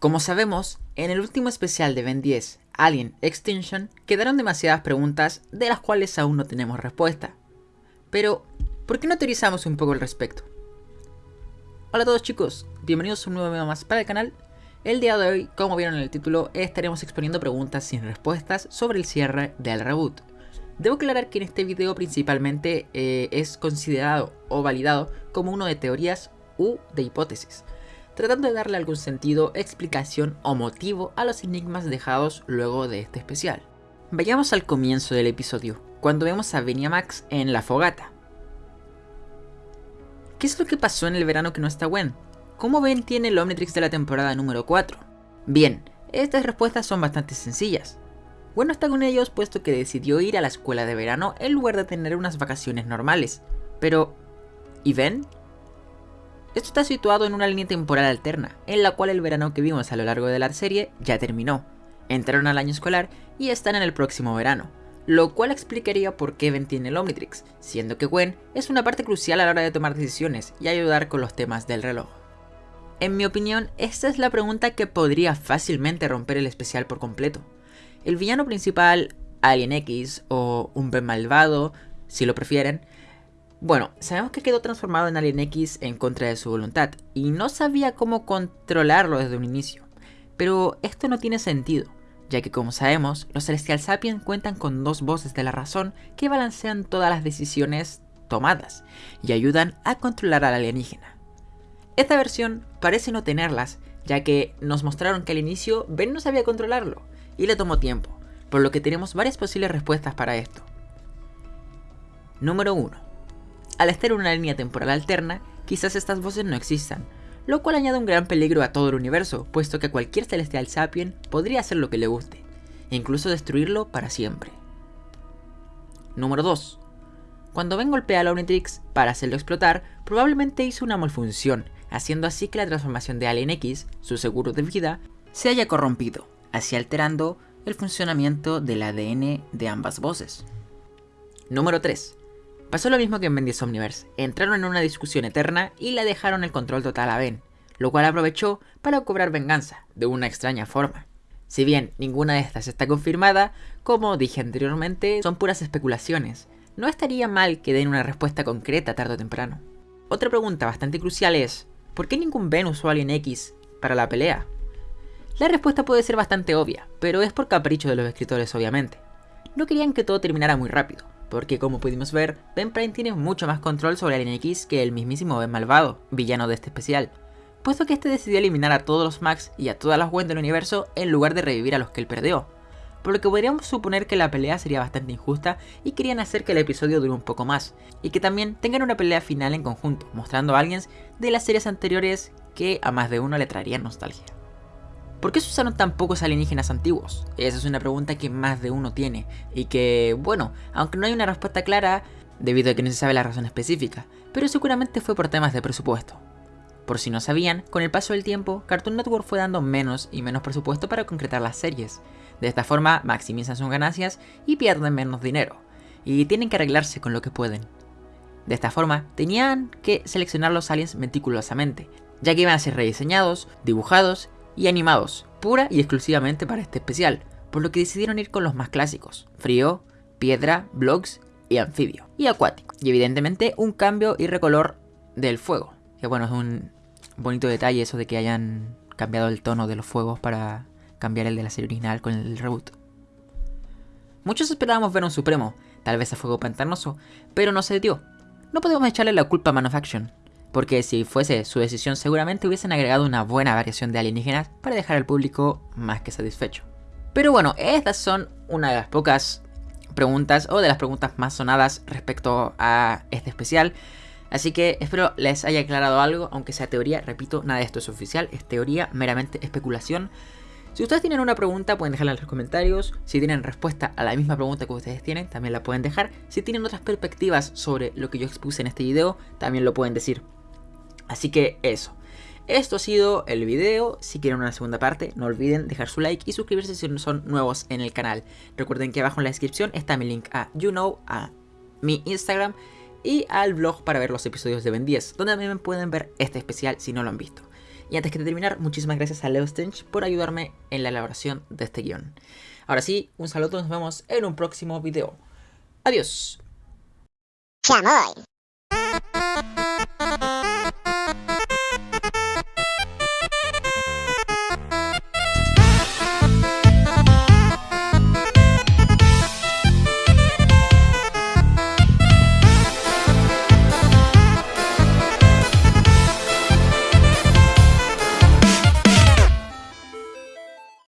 Como sabemos, en el último especial de Ben 10, Alien Extinction, quedaron demasiadas preguntas de las cuales aún no tenemos respuesta. Pero, ¿por qué no teorizamos un poco al respecto? Hola a todos chicos, bienvenidos a un nuevo video más para el canal. El día de hoy, como vieron en el título, estaremos exponiendo preguntas sin respuestas sobre el cierre del reboot. Debo aclarar que en este video principalmente eh, es considerado o validado como uno de teorías u de hipótesis, tratando de darle algún sentido, explicación o motivo a los enigmas dejados luego de este especial. Vayamos al comienzo del episodio, cuando vemos a Max en la fogata. ¿Qué es lo que pasó en el verano que no está Gwen? ¿Cómo Ben tiene el Omnitrix de la temporada número 4? Bien, estas respuestas son bastante sencillas. Gwen no está con ellos puesto que decidió ir a la escuela de verano en lugar de tener unas vacaciones normales. Pero, ¿y Ben? Esto está situado en una línea temporal alterna, en la cual el verano que vimos a lo largo de la serie ya terminó. Entraron al año escolar y están en el próximo verano, lo cual explicaría por qué Ben tiene el Omnitrix, siendo que Gwen es una parte crucial a la hora de tomar decisiones y ayudar con los temas del reloj. En mi opinión, esta es la pregunta que podría fácilmente romper el especial por completo. El villano principal, Alien X, o un Ben malvado, si lo prefieren, bueno, sabemos que quedó transformado en Alien X en contra de su voluntad, y no sabía cómo controlarlo desde un inicio. Pero esto no tiene sentido, ya que como sabemos, los Celestial Sapiens cuentan con dos voces de la razón que balancean todas las decisiones tomadas, y ayudan a controlar al alienígena. Esta versión parece no tenerlas, ya que nos mostraron que al inicio Ben no sabía controlarlo, y le tomó tiempo, por lo que tenemos varias posibles respuestas para esto. Número 1 al estar en una línea temporal alterna, quizás estas voces no existan, lo cual añade un gran peligro a todo el universo, puesto que cualquier celestial sapien podría hacer lo que le guste, e incluso destruirlo para siempre. Número 2. Cuando Ben golpea a Omnitrix para hacerlo explotar, probablemente hizo una malfunción, haciendo así que la transformación de Alien X, su seguro de vida, se haya corrompido, así alterando el funcionamiento del ADN de ambas voces. Número 3. Pasó lo mismo que en Ben Omniverse, entraron en una discusión eterna y le dejaron el control total a Ben, lo cual aprovechó para cobrar venganza, de una extraña forma. Si bien ninguna de estas está confirmada, como dije anteriormente, son puras especulaciones. No estaría mal que den una respuesta concreta tarde o temprano. Otra pregunta bastante crucial es, ¿por qué ningún Ben usó Alien X para la pelea? La respuesta puede ser bastante obvia, pero es por capricho de los escritores obviamente. No querían que todo terminara muy rápido, porque como pudimos ver, Ben Prime tiene mucho más control sobre Alien X que el mismísimo Ben Malvado, villano de este especial, puesto que este decidió eliminar a todos los Max y a todas las Gwen del universo en lugar de revivir a los que él perdió, por lo que podríamos suponer que la pelea sería bastante injusta y querían hacer que el episodio dure un poco más, y que también tengan una pelea final en conjunto, mostrando a aliens de las series anteriores que a más de uno le traerían nostalgia. ¿Por qué se usaron tan pocos alienígenas antiguos? Esa es una pregunta que más de uno tiene, y que, bueno, aunque no hay una respuesta clara, debido a que no se sabe la razón específica, pero seguramente fue por temas de presupuesto. Por si no sabían, con el paso del tiempo, Cartoon Network fue dando menos y menos presupuesto para concretar las series. De esta forma, maximizan sus ganancias y pierden menos dinero, y tienen que arreglarse con lo que pueden. De esta forma, tenían que seleccionar los aliens meticulosamente, ya que iban a ser rediseñados, dibujados y animados, pura y exclusivamente para este especial, por lo que decidieron ir con los más clásicos, frío, piedra, blogs y anfibio, y acuático, y evidentemente un cambio y recolor del fuego, que bueno, es un bonito detalle eso de que hayan cambiado el tono de los fuegos para cambiar el de la serie original con el reboot. Muchos esperábamos ver un Supremo, tal vez a fuego pantanoso, pero no se dio. No podemos echarle la culpa a Man of Action, porque si fuese su decisión seguramente hubiesen agregado una buena variación de alienígenas para dejar al público más que satisfecho. Pero bueno, estas son una de las pocas preguntas o de las preguntas más sonadas respecto a este especial. Así que espero les haya aclarado algo, aunque sea teoría, repito, nada de esto es oficial, es teoría, meramente especulación. Si ustedes tienen una pregunta pueden dejarla en los comentarios, si tienen respuesta a la misma pregunta que ustedes tienen también la pueden dejar, si tienen otras perspectivas sobre lo que yo expuse en este video también lo pueden decir. Así que eso. Esto ha sido el video, si quieren una segunda parte no olviden dejar su like y suscribirse si son nuevos en el canal. Recuerden que abajo en la descripción está mi link a YouKnow, a mi Instagram y al blog para ver los episodios de Ben 10, donde también pueden ver este especial si no lo han visto. Y antes que terminar, muchísimas gracias a Leo Stench por ayudarme en la elaboración de este guion. Ahora sí, un saludo, nos vemos en un próximo video. Adiós.